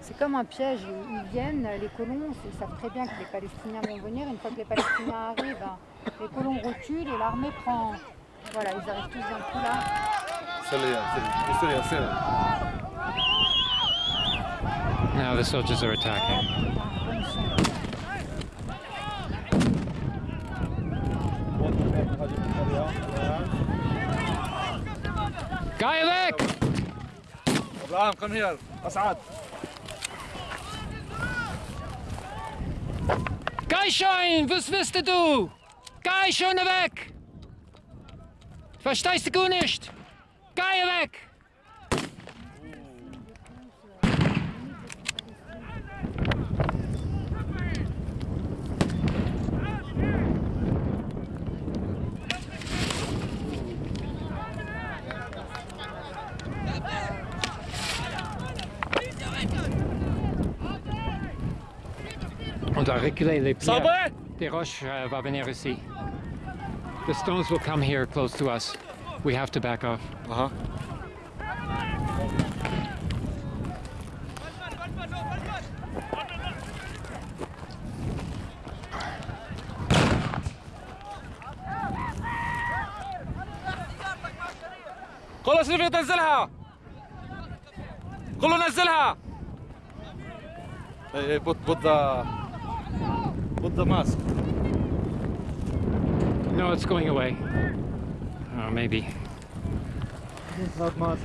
C'est comme un piège. Ils viennent, les colons, ils savent très bien que les Palestiniens vont venir. Une fois que les Palestiniens arrivent, ben, les colons reculent et l'armée prend. Voilà, ils arrivent tous d'un coup là. Now the soldiers are attacking. Ram, komm her. Assad. Geh schon, was willst du? Geh schon weg! Verstehst du gut nicht? Geh weg! On doit reculer les pierres. صابر Des roches uh, va venir ici. The stones will come here close to us. We have to back off. اها خلص رفيق نزلها كله نزلها اي اي put put the put the mask No, it's going away. Oh, maybe. Not mask